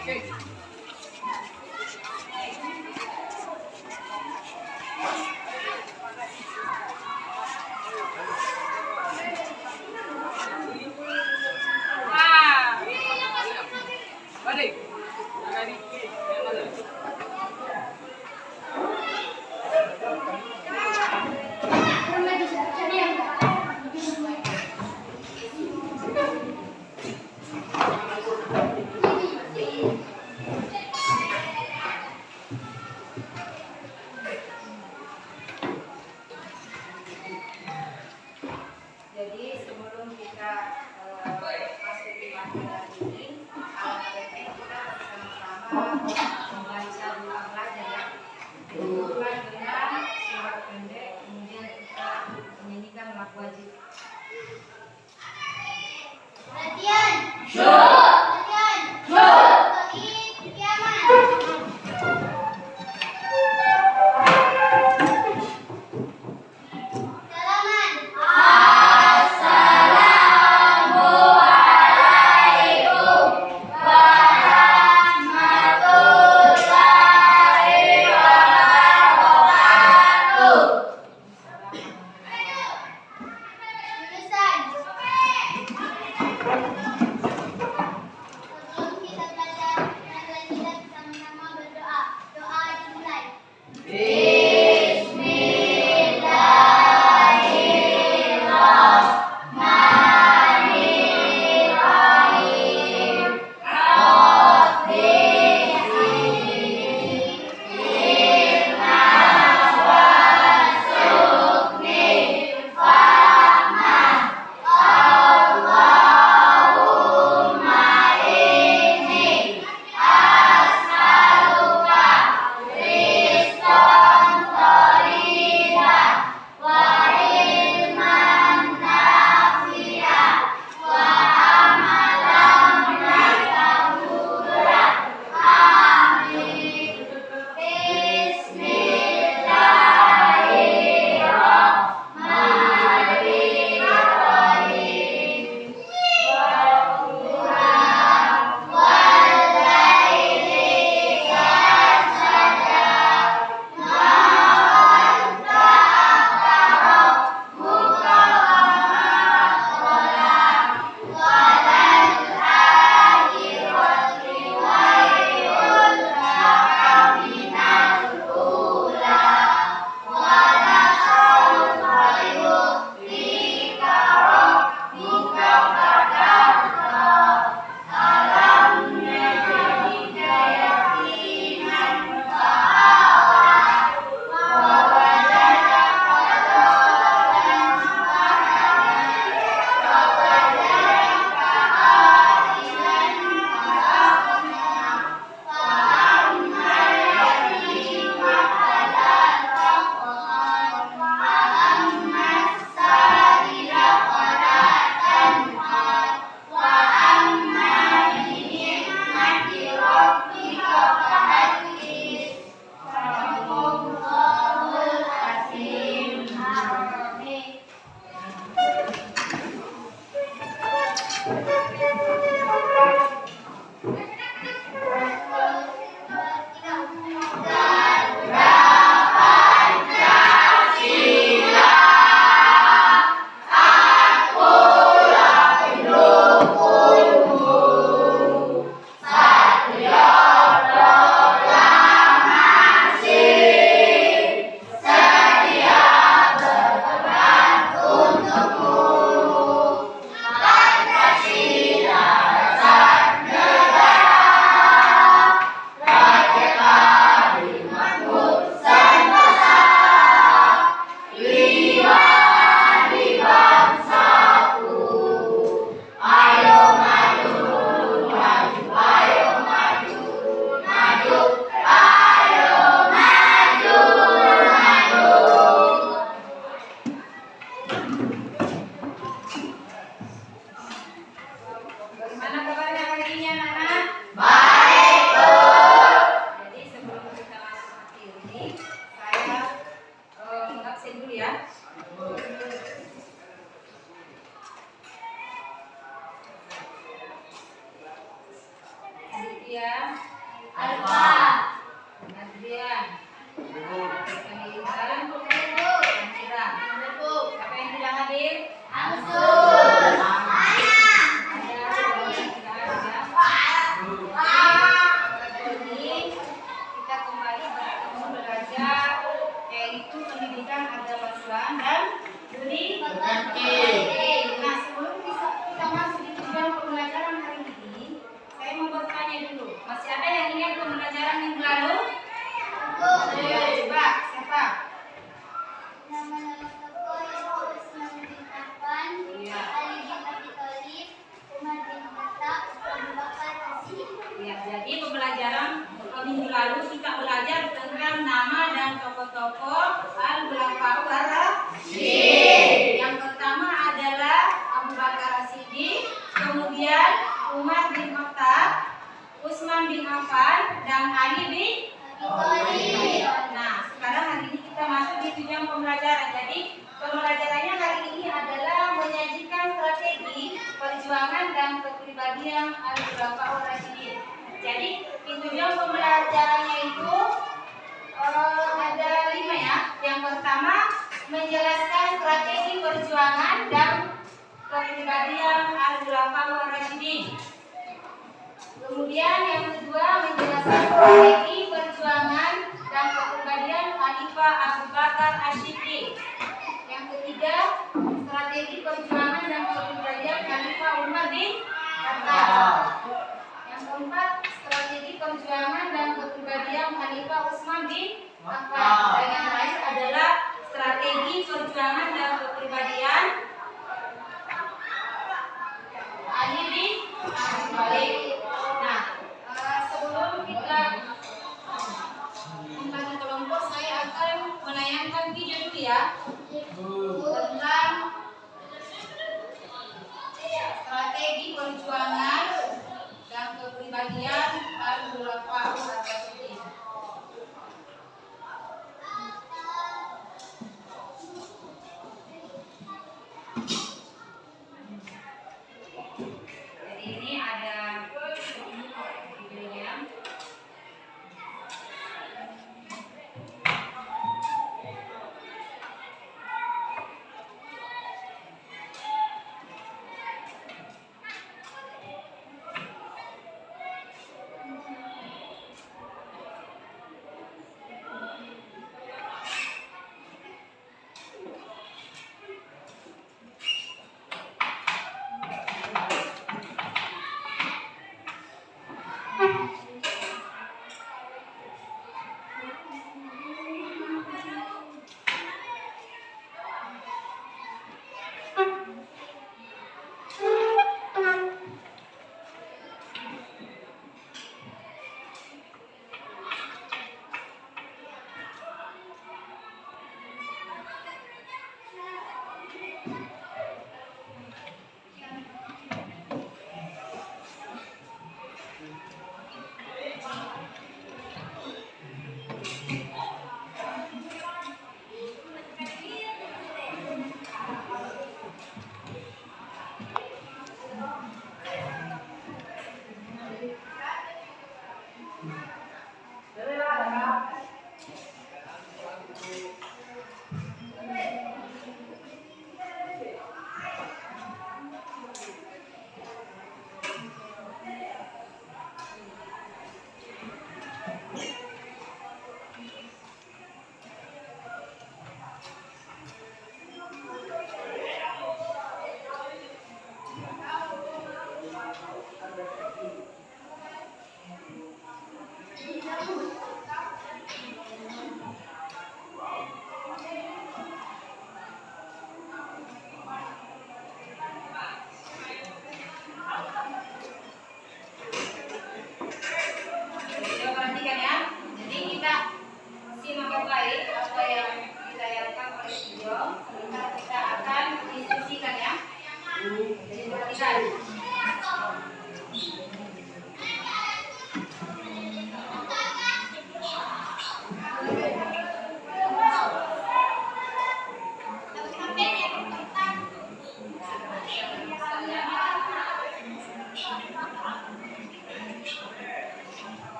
Jadi I'm Affan, dan Abi Thalib. Nah, sekarang hari ini kita masuk di tujuan pembelajaran. Jadi, pembelajarannya hari ini adalah menyajikan strategi perjuangan dan kepribadian Al-Khulafaur Rasyidin. Jadi, di tujuan pembelajarannya itu eh, ada lima ya. Yang pertama, menjelaskan strategi perjuangan dan kepribadian Al-Khulafaur Rasyidin. Kemudian yang kedua menjelaskan strategi perjuangan dan kepribadian Khalifah Abu Bakar Asyiddiq. Yang ketiga strategi perjuangan dan kepribadian Khalifah Umar bin Khattab. Yang keempat strategi perjuangan dan kepribadian Khalifah Utsman bin Affan. Dan yang terakhir adalah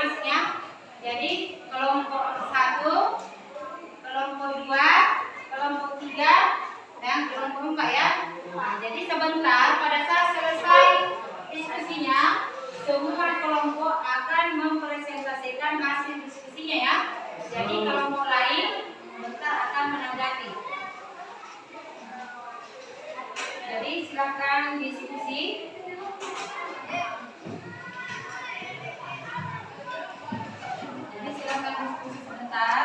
diskusinya masing-masing ya. Jadi kelompok satu, kelompok dua, kelompok tiga, dan kelompok empat ya. Nah, jadi sebentar pada saat selesai diskusinya, semua kelompok akan mempresentasikan hasil diskusinya ya. Jadi kelompok lain bentar akan menanggapi. Jadi silakan diskusi. Diskusi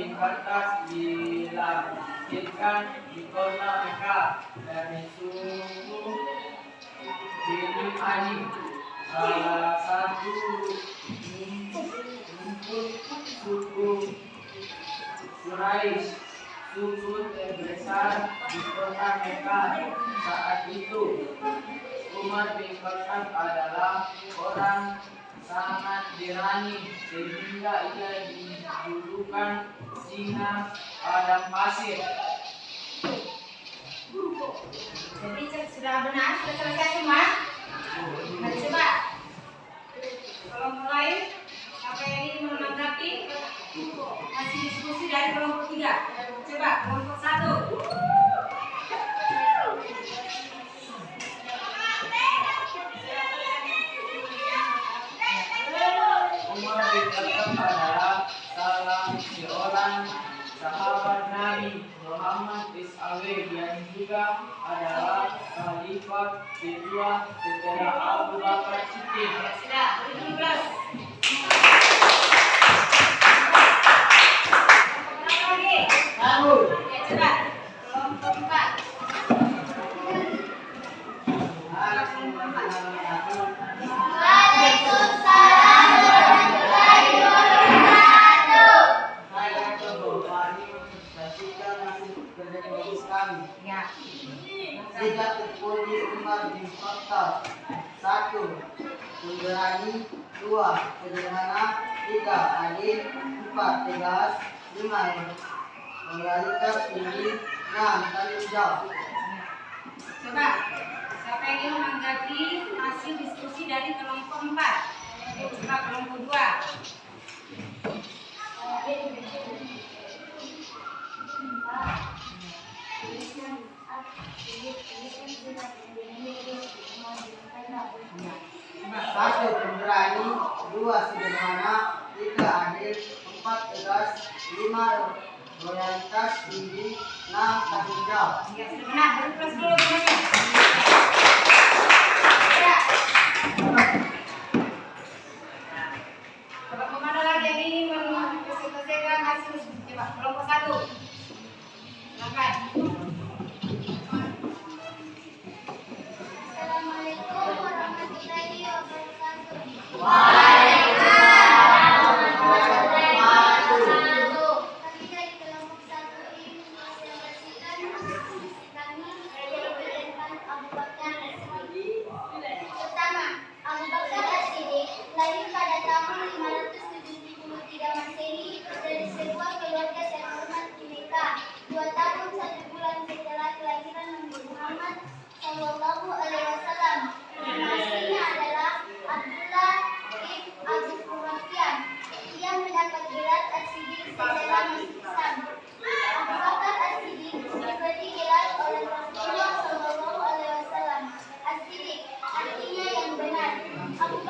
bin Khattab dilampirkan di kota mereka dari suku bin ani salah satu rumput suku Quraisy. Suku terbesar di kota mereka saat itu Umar bin adalah orang sangat berani sehingga ia dijulukan singa padang pasir Jadi sudah benar, sudah selesai semua. Nah, coba kelompok lain siapa yang ingin menanggapi hasil diskusi dari kelompok tiga. Coba kelompok satu. Dua Sederhana Tiga Adil Empat Tegas Lima Moralitas tinggi Enam Tanggung jawab Coba, siapa yang ingin menanggapi hasil diskusi dari kelompok empat? Coba kelompok dua. Satu Pemberani Dua Sederhana. Tiga Adil Empat Tegas. Lima Loyalitas. Tinggi Enam Tanggung jawab Ya, sudah benar. Thank you.